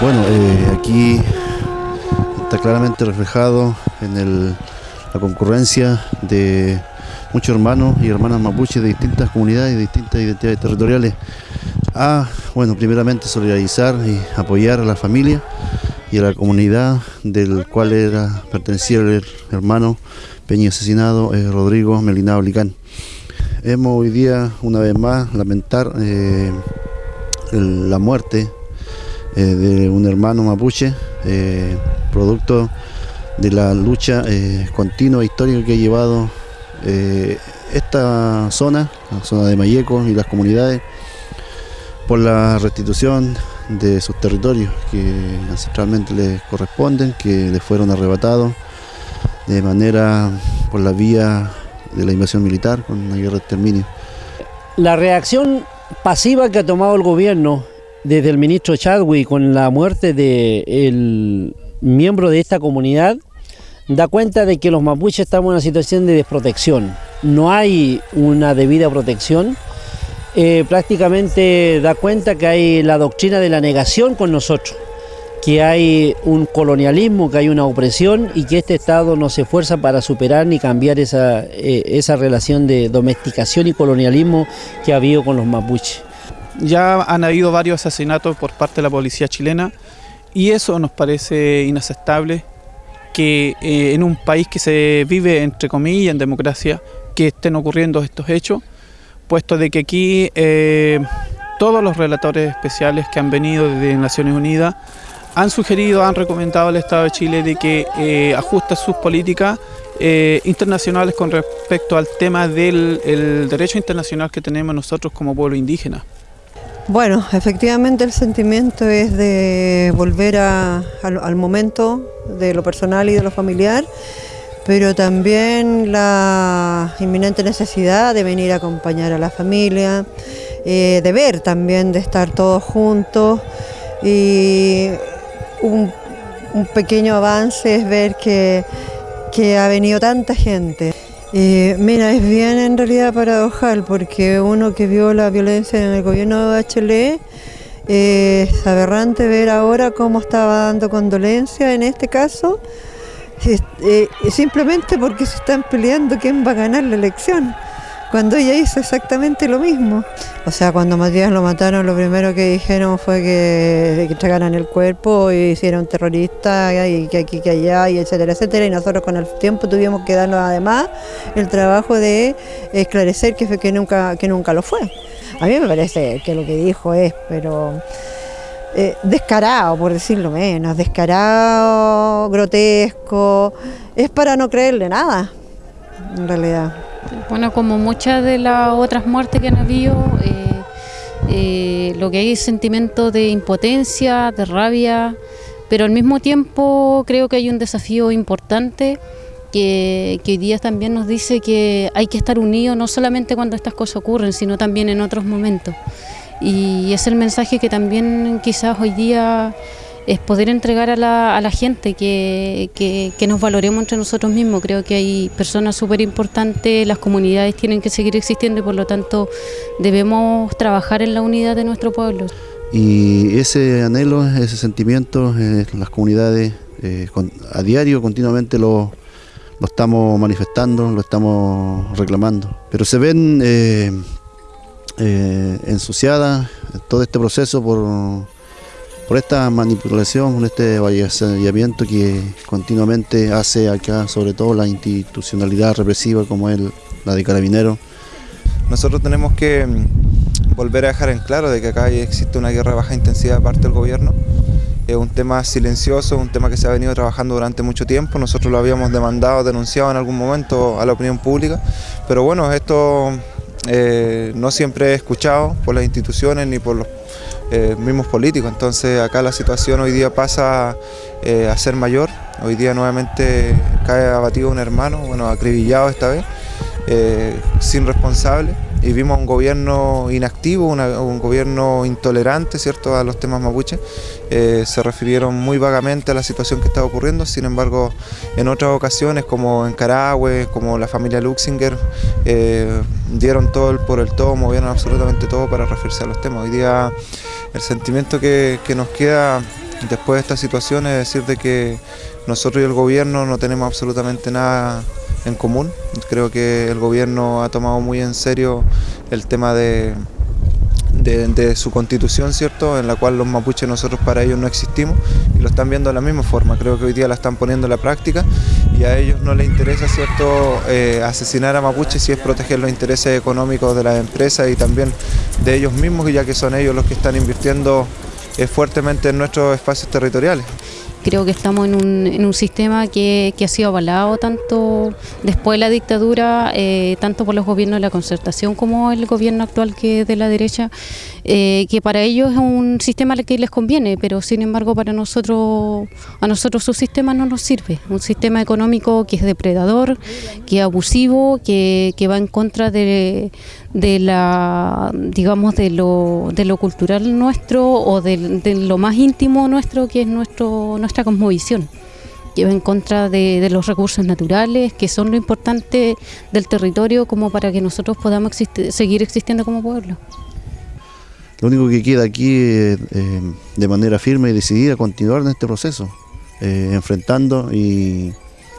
Bueno, eh, aquí está claramente reflejado en la concurrencia de muchos hermanos y hermanas mapuches de distintas comunidades y distintas identidades territoriales a, bueno, primeramente solidarizar y apoyar a la familia y a la comunidad del cual era, pertenecía el hermano Peña asesinado, eh, Rodrigo Melinado Licán. Hemos hoy día, una vez más, lamentar eh, la muerte eh, de un hermano mapuche, producto de la lucha continua histórica que ha llevado esta zona, la zona de Mayeco y las comunidades, por la restitución de sus territorios que ancestralmente les corresponden, que les fueron arrebatados de manera por la vía de la invasión militar con una guerra de exterminio. La reacción pasiva que ha tomado el gobierno desde el ministro Chadwick con la muerte del miembro de esta comunidad da cuenta de que los mapuches estamos en una situación de desprotección. No hay una debida protección. Eh, prácticamente da cuenta que hay la doctrina de la negación con nosotros que hay un colonialismo, que hay una opresión y que este Estado no se esfuerza para superar ni cambiar esa, eh, esa relación de domesticación y colonialismo que ha habido con los mapuches. Ya han habido varios asesinatos por parte de la policía chilena y eso nos parece inaceptable que eh, en un país que se vive entre comillas en democracia que estén ocurriendo estos hechos, puesto de que aquí eh, todos los relatores especiales que han venido desde Naciones Unidas han sugerido, han recomendado al Estado de Chile de que eh, ajuste sus políticas eh, internacionales con respecto al tema del derecho internacional que tenemos nosotros como pueblo indígena. Bueno, efectivamente el sentimiento es de volver al, momento de lo personal y de lo familiar, pero también la inminente necesidad de venir a acompañar a la familia, eh, de ver también, de estar todos juntos y un, pequeño avance es ver que, ha venido tanta gente. Mira, es bien en realidad paradojal porque uno que vio la violencia en el gobierno de Bachelet es aberrante ver ahora cómo estaba dando condolencia en este caso, eh, simplemente porque se están peleando quién va a ganar la elección cuando ella hizo exactamente lo mismo. O sea, cuando Matías lo mataron, lo primero que dijeron fue que, que entregaran el cuerpo y hicieron terrorista y que aquí, que allá, y etcétera, etcétera. Y nosotros con el tiempo tuvimos que darnos además el trabajo de esclarecer que, que, nunca, que nunca lo fue. A mí me parece que lo que dijo es, pero... Eh, descarado, por decirlo menos, descarado, grotesco, es para no creerle nada, en realidad. Bueno, como muchas de las otras muertes que han habido, eh, eh, lo que hay es sentimiento de impotencia, de rabia, pero al mismo tiempo creo que hay un desafío importante que, que, hoy día también nos dice que hay que estar unidos no solamente cuando estas cosas ocurren, sino también en otros momentos. Y es el mensaje que también quizás hoy día es poder entregar a la, a la gente que, que, nos valoremos entre nosotros mismos. Creo que hay personas súper importantes, las comunidades tienen que seguir existiendo y por lo tanto debemos trabajar en la unidad de nuestro pueblo. Y ese anhelo, ese sentimiento, eh, las comunidades eh, a diario, continuamente lo, lo, estamos manifestando, lo estamos reclamando. Pero se ven eh, ensuciadas todo este proceso por por esta manipulación, por este avasallamiento que continuamente hace acá, sobre todo la institucionalidad represiva como es la de Carabineros. Nosotros tenemos que mm, volver a dejar en claro de que acá existe una guerra de baja intensidad de parte del gobierno. Es un tema silencioso, un tema que se ha venido trabajando durante mucho tiempo. Nosotros lo habíamos demandado, denunciado en algún momento a la opinión pública. Pero bueno, esto eh, no siempre es escuchado por las instituciones ni por los eh, mismos políticos. Entonces acá la situación hoy día pasa eh, a ser mayor. Hoy día nuevamente cae abatido un hermano, bueno, acribillado esta vez, eh, sin responsable. Y vimos un gobierno inactivo, un gobierno intolerante ¿cierto? a los temas mapuches. se refirieron muy vagamente a la situación que estaba ocurriendo, sin embargo, en otras ocasiones, como en Carahue, como la familia Luxinger, dieron todo el por el todo, movieron absolutamente todo para referirse a los temas. Hoy día el sentimiento que, nos queda después de esta situación es decir de que nosotros y el gobierno no tenemos absolutamente nada en común. Creo que el gobierno ha tomado muy en serio el tema de, su constitución, ¿cierto? En la cual los mapuches nosotros para ellos no existimos y lo están viendo de la misma forma. Creo que hoy día la están poniendo en la práctica y a ellos no les interesa, ¿cierto?, eh, asesinar a mapuches si es proteger los intereses económicos de las empresas y también de ellos mismos, ya que son ellos los que están invirtiendo eh, fuertemente en nuestros espacios territoriales. Creo que estamos en un, en un sistema que, ha sido avalado tanto después de la dictadura, eh, tanto por los gobiernos de la concertación como el gobierno actual que es de la derecha, eh, que para ellos es un sistema que les conviene, pero sin embargo para nosotros, a nosotros su sistema no nos sirve. Un sistema económico que es depredador, que es abusivo, que, que va en contra de, de la digamos de lo, de lo cultural nuestro o de, lo más íntimo nuestro que es nuestro nuestra cosmovisión que va en contra de, los recursos naturales que son lo importante del territorio como para que nosotros podamos existir, seguir existiendo como pueblo. Lo único que queda aquí es eh, de manera firme y decidida continuar en este proceso, eh, enfrentando y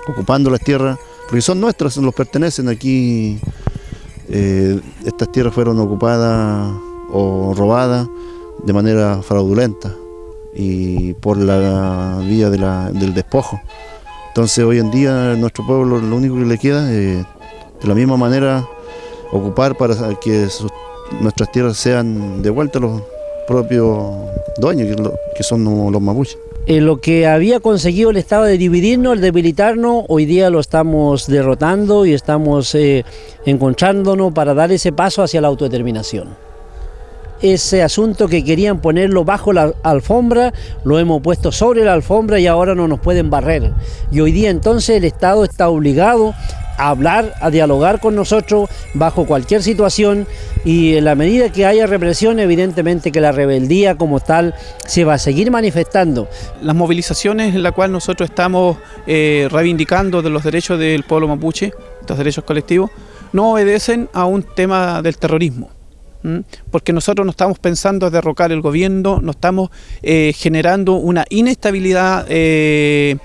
ocupando las tierras, porque son nuestras, nos pertenecen aquí eh, estas tierras fueron ocupadas o robadas de manera fraudulenta y por la vía de del despojo. Entonces hoy en día nuestro pueblo lo único que le queda es de la misma manera ocupar para que nuestras tierras sean devueltas a los propios dueños, que son los mapuches. Eh, lo que había conseguido el Estado de dividirnos, el debilitarnos, hoy día lo estamos derrotando y estamos eh, encontrándonos para dar ese paso hacia la autodeterminación. Ese asunto que querían ponerlo bajo la alfombra, lo hemos puesto sobre la alfombra y ahora no nos pueden barrer. Y hoy día entonces el Estado está obligado a hablar, a dialogar con nosotros bajo cualquier situación y en la medida que haya represión, evidentemente que la rebeldía como tal se va a seguir manifestando. Las movilizaciones en las cuales nosotros estamos eh, reivindicando de los derechos del pueblo mapuche, estos derechos colectivos, no obedecen a un tema del terrorismo porque nosotros no estamos pensando en derrocar el gobierno, no estamos eh, generando una inestabilidad eh,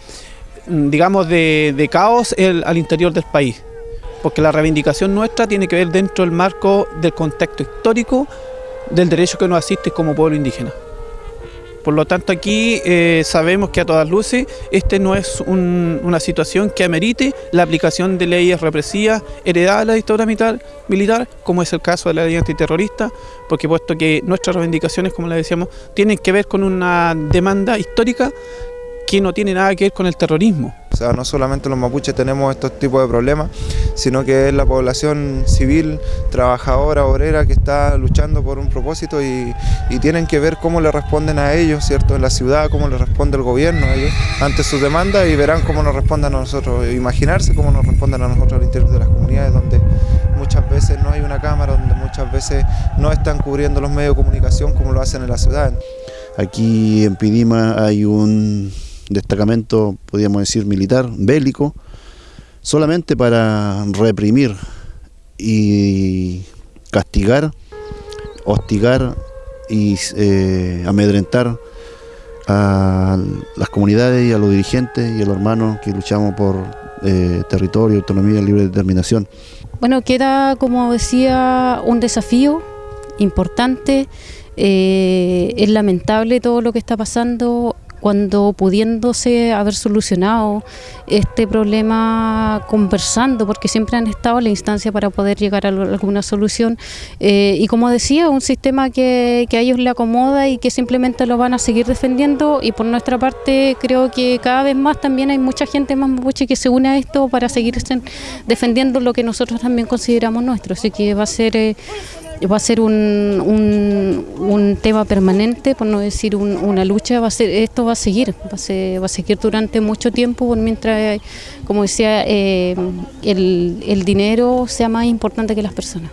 digamos, de, caos al interior del país. Porque la reivindicación nuestra tiene que ver dentro del marco del contexto histórico del derecho que nos asiste como pueblo indígena. Por lo tanto, aquí eh, sabemos que a todas luces este no es un, una situación que amerite la aplicación de leyes represivas heredadas de la dictadura militar, militar, como es el caso de la ley antiterrorista, porque puesto que nuestras reivindicaciones, como le decíamos, tienen que ver con una demanda histórica que no tiene nada que ver con el terrorismo. O sea, no solamente los mapuches tenemos estos tipos de problemas, sino que es la población civil, trabajadora, obrera, que está luchando por un propósito y, tienen que ver cómo le responden a ellos, ¿cierto? En la ciudad, cómo le responde el gobierno a ellos ante sus demandas y verán cómo nos responden a nosotros, imaginarse cómo nos responden a nosotros al interior de las comunidades donde muchas veces no hay una cámara, donde muchas veces no están cubriendo los medios de comunicación como lo hacen en la ciudad. Aquí en Pidima hay un destacamento, podríamos decir, militar, bélico, solamente para reprimir y castigar, hostigar y eh, amedrentar a las comunidades y a los dirigentes y a los hermanos que luchamos por eh, territorio, autonomía libre determinación. Bueno, queda, como decía, un desafío importante. Eh, es lamentable todo lo que está pasando cuando pudiéndose haber solucionado este problema conversando, porque siempre han estado en la instancia para poder llegar a alguna solución. Eh, y como decía, un sistema que, que, a ellos le acomoda y que simplemente lo van a seguir defendiendo. Y por nuestra parte, creo que cada vez más también hay mucha gente más mapuche que se une a esto para seguir defendiendo lo que nosotros también consideramos nuestro. Así que va a ser. Eh, va a ser un, un, un, tema permanente, por no decir un, una lucha, va a ser, esto va a seguir, va a, ser, va a seguir durante mucho tiempo, mientras, como decía, eh, el, el dinero sea más importante que las personas.